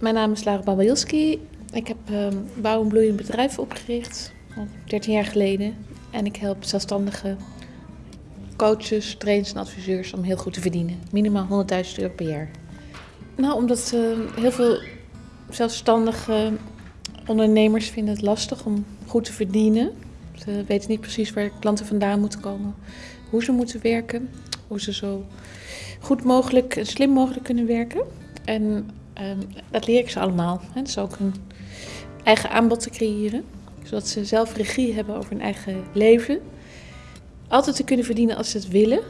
Mijn naam is Lara Babalski. Ik heb um, Bouw en Bloeiend Bedrijf opgericht, al 13 jaar geleden. En ik help zelfstandige coaches, trainers en adviseurs om heel goed te verdienen. Minimaal 100.000 euro per jaar. Nou, omdat uh, heel veel zelfstandige ondernemers vinden het lastig om goed te verdienen. Ze weten niet precies waar klanten vandaan moeten komen, hoe ze moeten werken, hoe ze zo goed mogelijk en slim mogelijk kunnen werken. En um, dat leer ik ze allemaal. Hè. Dus ook een eigen aanbod te creëren, zodat ze zelf regie hebben over hun eigen leven. Altijd te kunnen verdienen als ze het willen.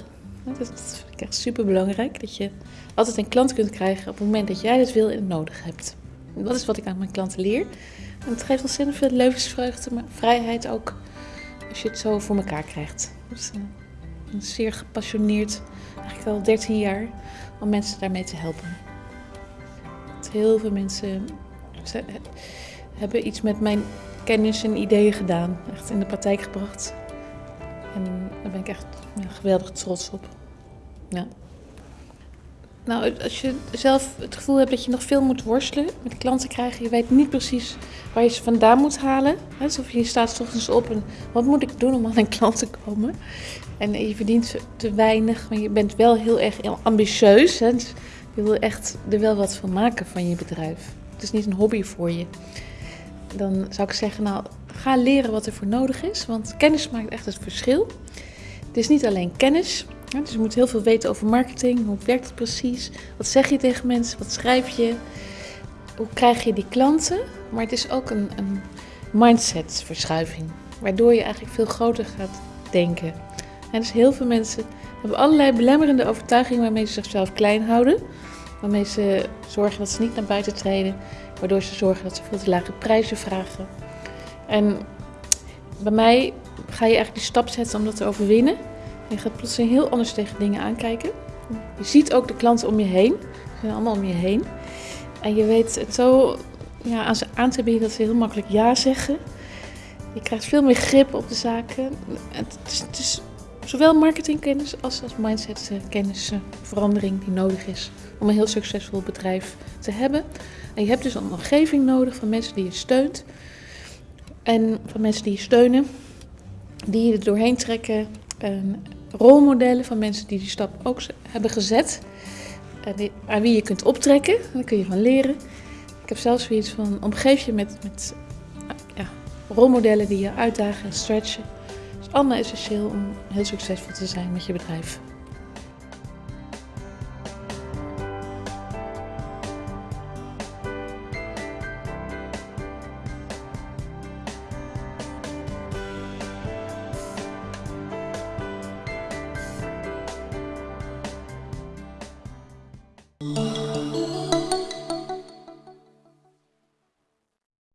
Dat vind ik echt super belangrijk. Dat je altijd een klant kunt krijgen op het moment dat jij het wil en het nodig hebt. Dat is wat ik aan mijn klanten leer. En het geeft ontzettend veel levensvreugde, maar vrijheid ook als je het zo voor elkaar krijgt. Dus, zeer gepassioneerd, eigenlijk al 13 jaar, om mensen daarmee te helpen. Heel veel mensen hebben iets met mijn kennis en ideeën gedaan, echt in de praktijk gebracht. En daar ben ik echt geweldig trots op. Ja. Nou, als je zelf het gevoel hebt dat je nog veel moet worstelen met klanten krijgen, je weet niet precies waar je ze vandaan moet halen. Alsof je staat ochtends op en wat moet ik doen om aan een klant te komen? En je verdient te weinig, maar je bent wel heel erg ambitieus. Hè? Je wil echt er wel wat van maken van je bedrijf. Het is niet een hobby voor je. Dan zou ik zeggen, nou, ga leren wat er voor nodig is, want kennis maakt echt het verschil. Het is niet alleen kennis, dus je moet heel veel weten over marketing. Hoe werkt het precies? Wat zeg je tegen mensen? Wat schrijf je? Hoe krijg je die klanten? Maar het is ook een, een mindsetverschuiving, waardoor je eigenlijk veel groter gaat denken. En dus heel veel mensen hebben allerlei belemmerende overtuigingen waarmee ze zichzelf klein houden. Waarmee ze zorgen dat ze niet naar buiten treden. Waardoor ze zorgen dat ze veel te lage prijzen vragen. En bij mij ga je eigenlijk die stap zetten om dat te overwinnen. Je gaat plotseling heel anders tegen dingen aankijken. Je ziet ook de klanten om je heen. Ze zijn allemaal om je heen. En je weet het zo ja, aan ze aan te bieden dat ze heel makkelijk ja zeggen. Je krijgt veel meer grip op de zaken. Het is, het is zowel marketingkennis als, als mindsetkennis, verandering die nodig is om een heel succesvol bedrijf te hebben. En je hebt dus een omgeving nodig van mensen die je steunt. En van mensen die je steunen, die je er doorheen trekken. En rolmodellen van mensen die die stap ook hebben gezet. Aan wie je kunt optrekken. Daar kun je van leren. Ik heb zelfs zoiets van omgeef je met, met ja, rolmodellen die je uitdagen en stretchen. Allemaal essentieel om heel succesvol te zijn met je bedrijf.